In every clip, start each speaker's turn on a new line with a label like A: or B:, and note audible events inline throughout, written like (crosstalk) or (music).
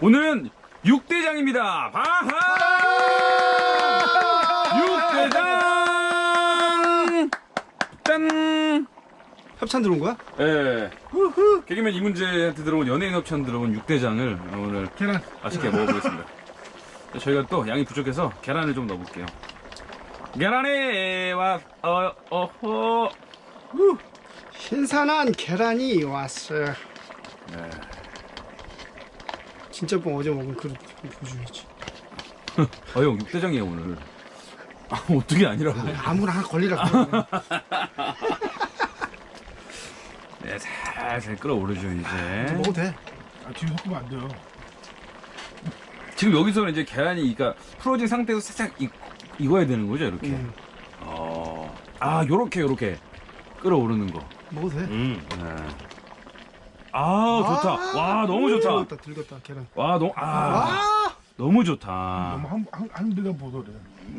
A: 오늘은 육대장입니다. 바하! 육대장! 짠!
B: 협찬 들어온 거야?
A: 예. 개그맨 이문재한테 들어온 연예인 협찬 들어온 육대장을 오늘
C: 계란.
A: 맛있게 먹어보겠습니다. 저희가 또 양이 부족해서 계란을 좀 넣어볼게요. 계란에 와, 어, 어허.
B: 신선한 계란이 왔어요.
A: 네.
B: 진짜 뻥 어제 먹은 그릇 보여줘야지.
A: 아, 형, 육대장이에요, 오늘. 아, 어떻게 아니라고.
B: 아무나 하나 걸리라 그래. (laughs)
A: 네, 살살 끓어오르죠, 이제.
B: 먹어도 돼.
C: 아, 지금 섞으면 안 돼요.
A: 지금 여기서는 이제 계란이, 그러니까 풀어진 상태에서 살짝 익, 익어야 되는 거죠, 이렇게.
B: 음,
A: 어. 아, 요렇게, 요렇게. 끓어오르는 거.
B: 먹어도 돼.
C: 음.
A: 네. 아, 좋다. 와, 너무 좋다.
B: 들렸다, 들렸다, 계란.
A: 와, 너무, 아,
B: 아!
A: 너무 좋다.
C: 너무 한, 한, 한 대가 보더래.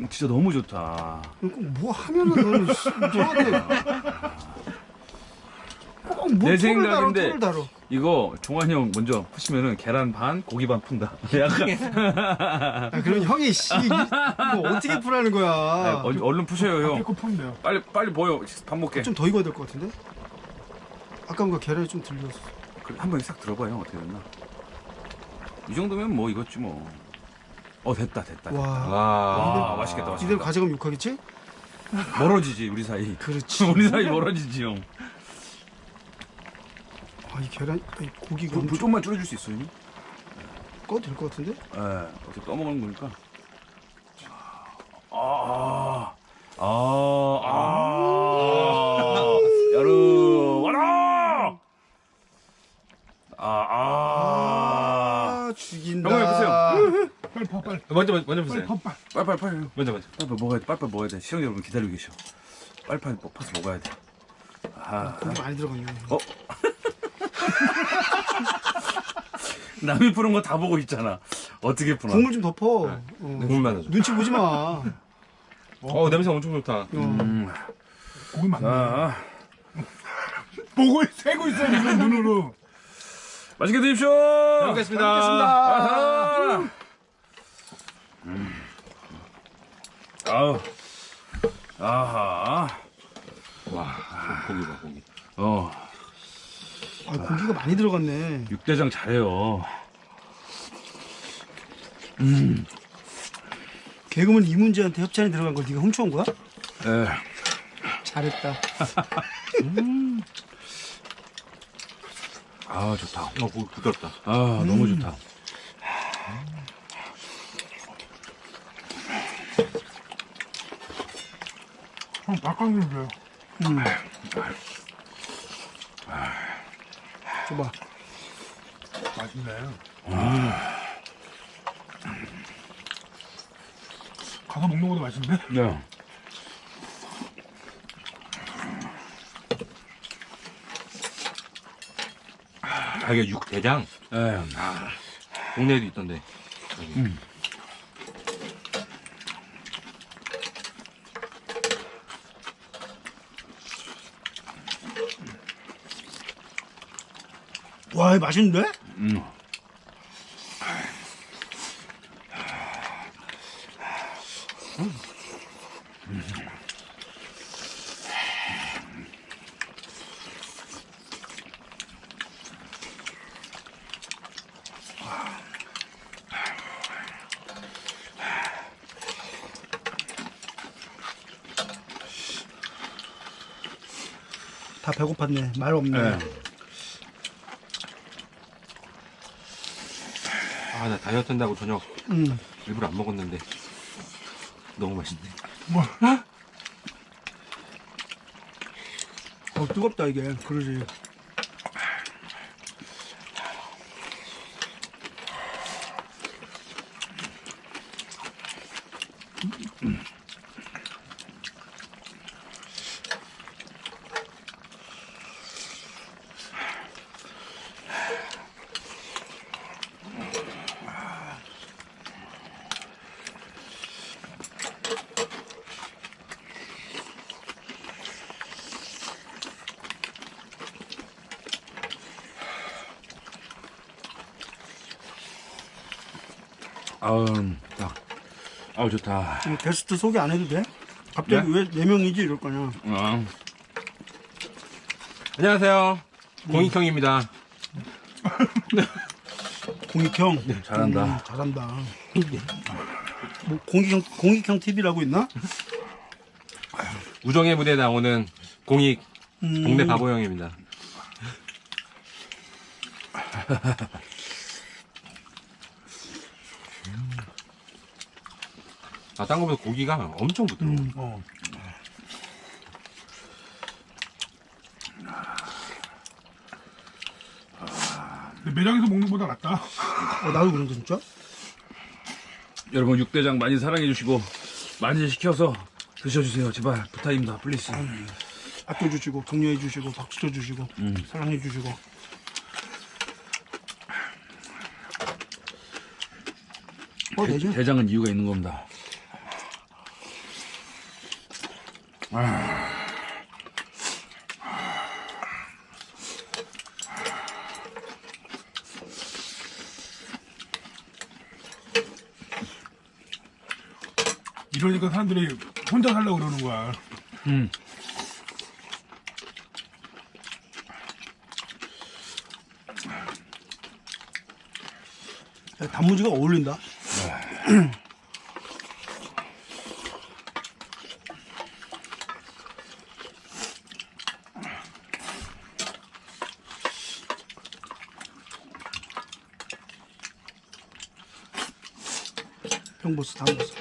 A: 진짜 너무 좋다.
B: 뭐 하면은 너는 씨, 저한테 (laughs) 꼭뭐
A: 내
B: 털을 다뤄,
A: 생각인데. 이거 종환이 형 먼저 푸시면은 계란 반, 고기 반 푼다. 약간. (laughs)
B: 야, 그럼 형이 씨, 이거 어떻게 풀하는 거야?
A: 아, 얼- 얼른 푸셔요, 형.
C: 거 푸면 돼요.
A: 빨리, 빨리 보여. 밥 먹게.
B: 좀 더 익어야 될 것 같은데? 아까 뭔가 계란이 좀 들렸어.
A: 한번 싹 들어봐요, 형. 어떻게 됐나. 이 정도면 뭐 익었지 뭐. 어, 됐다, 됐다.
B: 와,
A: 와, 맛있겠다,
B: 이대로
A: 맛있겠다.
B: 가져가면 욕하겠지?
A: 멀어지지, 우리 사이.
B: 그렇지. (laughs)
A: 우리 사이 멀어지지, 형.
B: 아, 이 계란, 이 고기가
A: 불, 불
B: 엄청
A: 좀만 줄여줄 수 있어요, 형님?
B: 꺼도 될 것 같은데?
A: 예, 어떻게 떠먹는 거니까. 아, 아, 아, 아, 야르, 와라! 아, 아.
B: 아, 죽인다.
A: 형님, 해보세요.
C: 빨리 파, 빨리.
D: 먼저 먼저 먼저
C: 빨리
D: 보세요.
C: 파, 빨리.
A: 빨리 빨리, 빨리.
D: 먼저 먼저.
A: 빨리빨리 먹어야 돼, 빨리 빨리 먹어야 돼. 시청자 여러분 기다리고 계셔. 빨리 빨리 퍼서 먹어야 돼. 아,
B: 고기 많이 들어갔네.
A: 어? (laughs) 남이 푸는 거 다 보고 있잖아. 어떻게 푸나?
B: 국물 좀 덮어. 어.
D: 국물만 넣어줘.
B: 눈치 보지 마.
D: 어 냄새 엄청 좋다.
B: 어.
A: 음,
C: 고기 많네.
A: 자,
C: 보고, 세고 있어, 눈으로.
A: 맛있게 드십시오.
D: 잘 먹겠습니다.
A: 아하. 음. 아우. 아하.
D: 와 고기 봐 고기.
A: 어,
B: 아, 고기가 많이 들어갔네.
A: 육대장 잘해요.
B: 개그맨 이문재한테 협찬이 들어간 걸 네가 훔쳐온 거야?
A: 에,
B: 잘했다. (laughs)
A: 아 좋다.
D: 어 고기 부드럽다.
A: 아 너무 좋다.
C: 닭강정 줘요.
B: 음. 줘봐.
C: 맛있네. 가서 먹는 것도 맛있는데?
A: 네.
D: 아 이게 육대장.
A: 에,
D: 국내에도 있던데.
B: 와, 맛있는데?
A: 음.
B: 다 배고팠네. 말 없네.
A: 네.
D: 아 나 다이어트 한다고 저녁
B: 음.
D: 일부러 안 먹었는데 너무 맛있네.
C: 뭐,
B: 어, 뜨겁다, 이게. 그러지.
A: 아우, 딱. 아우, 좋다.
B: 음, 게스트 소개 안 해도 돼? 갑자기 왜네 명이지 이럴 거냐?
A: 어.
D: 안녕하세요. 공익형입니다. (laughs)
B: 공익형.
A: 잘한다.
B: 음, 잘한다. 뭐 공익형 공익형 TV라고 있나? (laughs)
D: 우정의 무대에 나오는 공익
B: 음,
D: 동네 바보 형입니다. (laughs) 아, 딴 거보다 고기가 엄청 부드러워.
B: 음.
C: 어. 근데 매장에서 먹는 것보다 낫다. (laughs)
B: 어, 나도 그런데 진짜.
A: 여러분, 육대장 많이 사랑해주시고, 많이 시켜서 드셔주세요. 제발, 부탁입니다. Please.
B: 아껴주시고 격려해주시고 박수 쳐주시고
A: 음.
B: 사랑해주시고. 어 되죠?
A: 대장은 이유가 있는 겁니다.
C: 이러니까 사람들이 혼자 살려고 그러는 거야.
A: 음.
B: 야, 단무지가 어울린다. (clears throat) 평보스 단보스.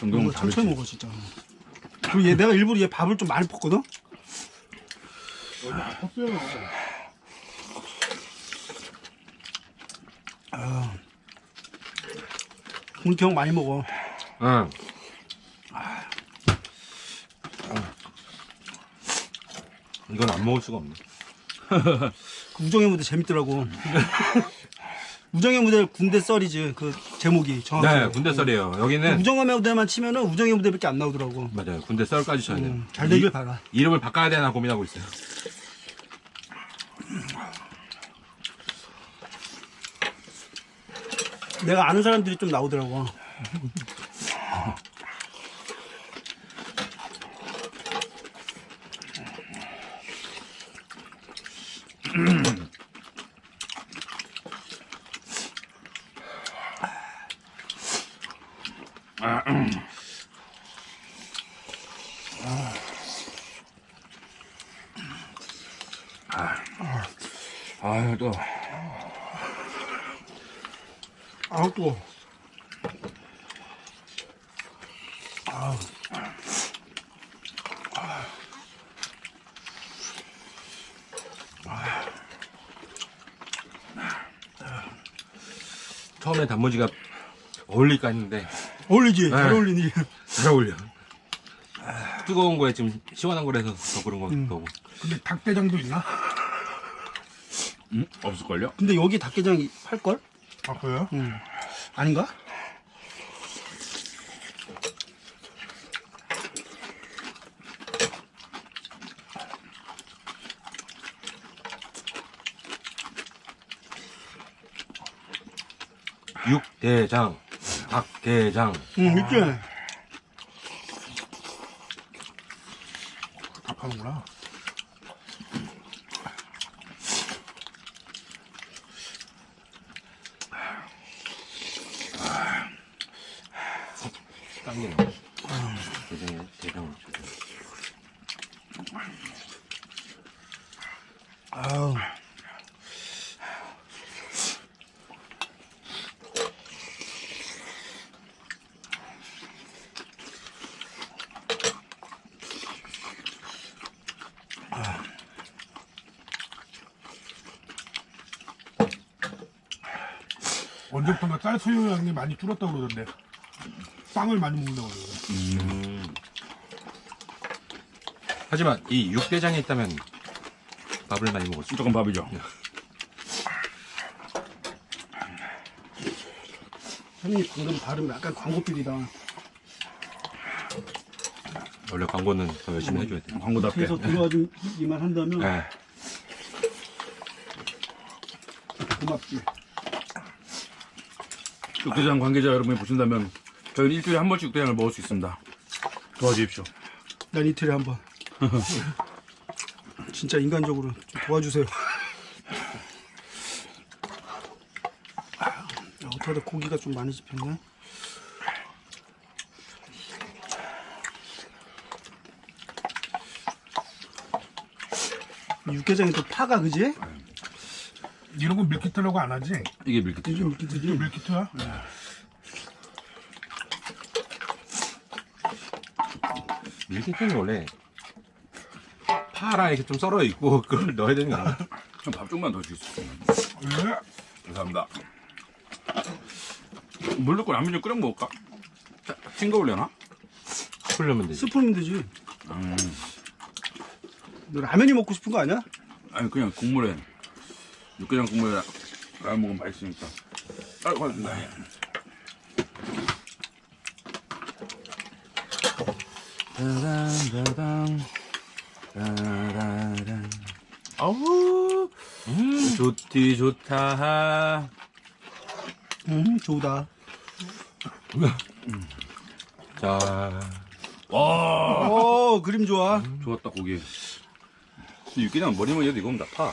A: 정경은
B: 천천히
A: 다르지.
B: 먹어 진짜. 그리고 얘 내가 일부러 얘 밥을 좀 많이 볶거든.
C: 컸어요.
B: 공평 많이 먹어.
D: 응. 이건 안 먹을 수가 없네.
B: 그 우정의 무대 재밌더라고. (laughs) 우정의 무대 군대 썰이지 그 제목이 정확히.
D: 네, 군대 썰이에요. 여기는
B: 우정의 무대만 치면은 우정의 무대밖에 안 나오더라고.
D: 맞아요. 군대 썰까지 쳐야 돼요.
B: 음, 잘 되길
D: 이-
B: 바라.
D: 이름을 바꿔야 되나 고민하고 있어요.
B: 내가 아는 사람들이 좀 나오더라고.
A: 아유, 또.
B: 아우 또.
D: 처음에 단무지가 어울릴까 했는데
B: 어울리지? 잘
D: 네.
B: 어울리니.
D: 잘 어울려. 뜨거운 거에 지금 시원한 거라서 더 그런 거
B: 음.
D: 거고.
C: 근데 닭대장도 있나?
A: 음? 없을걸요?
B: 근데 여기 닭게장 팔걸?
C: 아, 그래요?
B: 응. 아닌가?
D: 육대장, 닭대장.
B: 응, 있지?
C: 다 파는구나.
D: 당기네. 대장에 대장.
B: 아우.
C: 언제부턴가 쌀 수요량이 많이 줄었다고 그러던데. 쌍을 많이 먹는다고 그러던데.
D: 음. 하지만 이 육대장에 있다면 밥을 많이 먹었어.
A: 무조건 밥이죠.
B: 형님 방금 발음 약간 광고필이다.
D: 원래 광고는 더 열심히 해줘야 돼.
A: 광고답게.
B: 그래서 들어와준 이만 한다면
D: 네.
B: 고맙지.
A: 육대장 관계자 여러분이 보신다면 저희는 일주일에 한 번씩 육대장을 먹을 수 있습니다. 도와주십시오.
B: 난 이틀에 한 번. (laughs) 진짜 인간적으로 좀 도와주세요. 아, 어떡하다 고기가 좀 많이 집혔네. 육개장이 또 파가 그지?
C: 이런 건 밀키트라고 안 하지?
A: 이게 밀키트죠.
B: 이게 밀키트지.
C: 밀키트야?
D: 밀 키트는 원래 파랑 이렇게 좀 썰어 있고 (laughs) 그걸 넣어야 되는 거 아니야?
A: 밥 좀만 더.
C: 네.
A: 감사합니다. 물 넣고 라면 좀 끓여 먹을까? 자, 싱거 올려나?
D: 풀려면 되지.
B: 스프면 되지.
A: 음,
B: 너 라면이 먹고 싶은 거 아니야?
A: 아니 그냥 국물에 육개장 국물에 라면 먹으면 맛있으니까. 아, 고맙습니 따라란. 아우! 음. 좋디 좋다.
B: 음, 좋다.
D: 자,
A: 와.
B: 어, 그림 좋아.
A: 좋았다 고기. 이 육개장 머리만 해도 이거면 다파.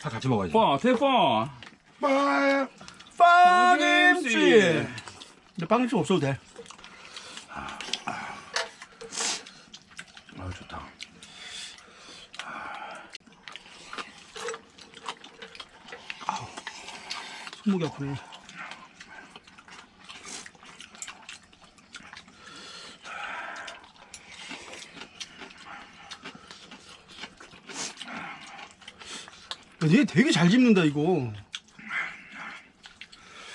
D: 다 같이 먹어야지.
A: 파 대파?
C: 빠
B: 빵김치. 근데 빵김치 없어도 돼. 손목이 아프네. 야, 얘 되게 잘 집는다 이거.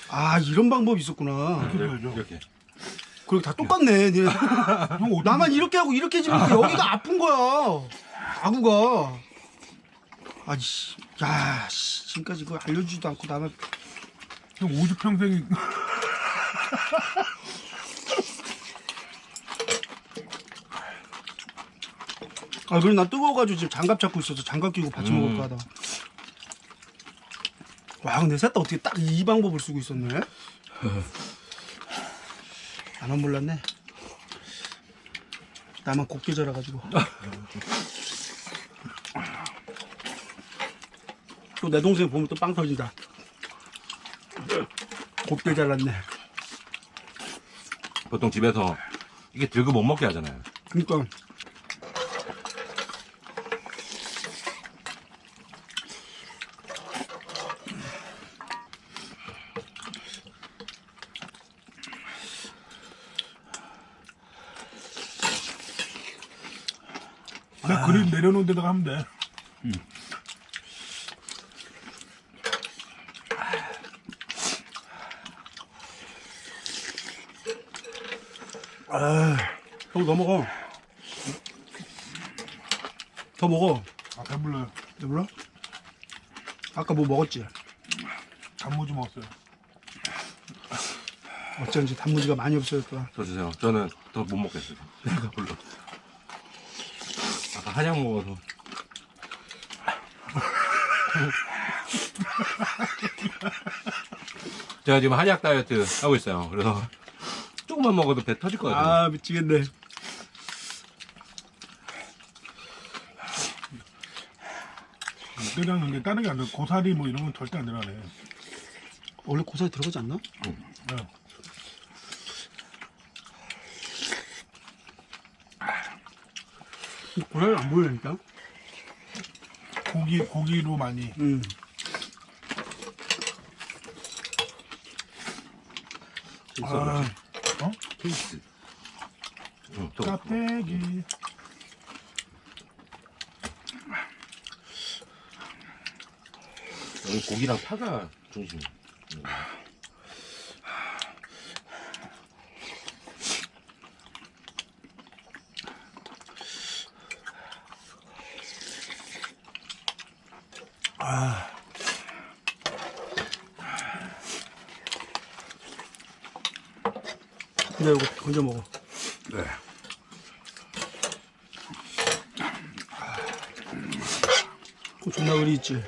B: 아 이런 방법이 있었구나.
C: 그래야죠.
D: 이렇게.
B: 그리고 다 똑같네. 얘. (laughs) 나만 이렇게 하고 이렇게 집으니까 여기가 아픈 거야. 아구가. 아씨, 야, 씨, 지금까지 그거 알려주지도 않고 나만
C: 형 오죽 평생이 (laughs)
B: 아, 그래 난 뜨거워가지고 지금 장갑 잡고 있어서 장갑 끼고 같이 먹을까 하다. 와, 근데 셋다 어떻게 딱 이 방법을 쓰고 있었네? (laughs) 나만 몰랐네. 나만 곱게 자라가지고. (laughs) 또 내 동생 보면 또 빵 터진다. 곱게 잘랐네.
D: 보통 집에서 이게 들고 못 먹게 하잖아요.
B: 그니까.
C: 나 그림 내려놓은 데다가 하면 돼.
B: 형, 더 먹어. 더 먹어.
C: 아 배불러요.
B: 몰라? 아까 뭐 먹었지?
C: 단무지 먹었어요.
B: 어쩐지 단무지가 많이 없어졌더라.
D: 더 주세요. 저는 더 못 먹겠어요. (laughs) 내가 별로. 아까 한약 먹어서. (laughs) 제가 지금 한약 다이어트 하고 있어요. 그래서 조금만 먹어도 배 터질 것 같아요.
B: 아 미치겠네.
C: 육개장 근데 다른 게 안 들어. 고사리 뭐 이런 건 절대 안 들어가네.
B: 원래 고사리 들어가지 않나?
C: 네.
B: 고사리 안 보이니까.
C: 고기 고기로 많이.
B: 음.
C: 아, 어?
D: 케이스. 응, 또. 여기 고기랑 파가 중심.
B: 근데 이거 건져 먹어.
A: 네
B: 그존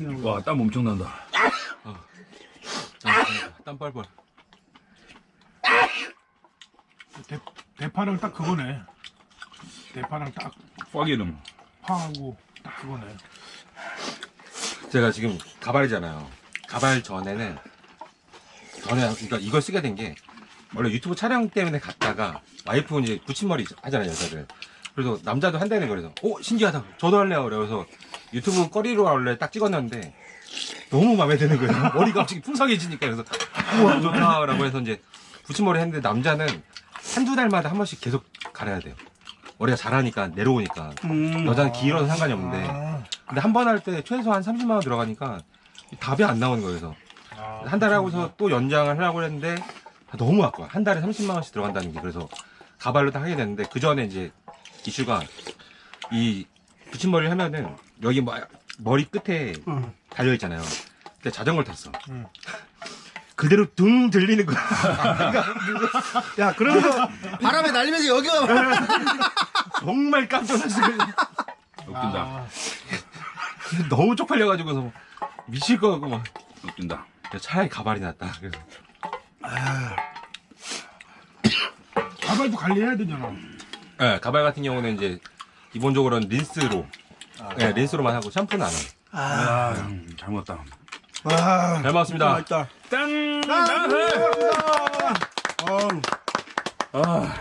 B: 재채기하고.
A: 와, 땀 엄청 난다.
D: 땀 뻘뻘.
C: 대, 대파랑 딱 그거네. 대파랑 딱
A: 꽉이름.
C: 파하고 딱 그거네.
D: 제가 지금 가발이잖아요. 가발 전에는 전에 그러니까 이걸 쓰게 된 게 원래 유튜브 촬영 때문에 갔다가 와이프 이제 붙임머리 하잖아요 여자들. 그래서 남자도 한다는 거래서 오 신기하다. 저도 할래요. 그래서 유튜브 꺼리로 원래 딱 찍었는데 너무 마음에 드는 거예요. (laughs) 머리가 갑자기 풍성해지니까 그래서 우와 좋다라고 해서 이제 붙임머리 했는데 남자는 한두 달마다 한 번씩 계속 갈아야 돼요. 머리가 자라니까 내려오니까
B: 음.
D: 여자는 길어서 상관이 없는데
C: 아,
D: 근데 한 번 할 때 최소 한 30만 원 들어가니까 답이 안 나오는 거예요. 그래서
C: 아,
D: 한 달 하고서 또 연장을 하려고 했는데 너무 아까워. 한 달에 30만 원씩 들어간다는 게 그래서 가발로 다 하게 됐는데 그 전에 이제 이슈가 이 붙임머리를 하면은 여기 뭐 머리 끝에
B: 응.
D: 달려 있잖아요. 근데 자전거를 탔어.
C: 응. (laughs)
D: 그대로 둥 들리는 거야.
B: 야, 그러면서 바람에 날리면서 여기가 (laughs)
D: 정말 깜짝 놀랐어.
A: 웃긴다.
C: 아,
D: 너무 쪽팔려가지고서 미칠 거 같고 막.
A: 웃긴다.
D: 차라리 가발이 낫다. 그래서
C: 가발도 관리해야 되잖아.
D: 네, 가발 같은 경우는 이제 기본적으로는 린스로, 네, 린스로만 하고 샴푸는 안 해요.
A: 아, 음, 잘 먹었다.
B: 아,
D: 잘 먹었습니다.
B: 맛있다.
A: 짠!
B: 아,
A: 아,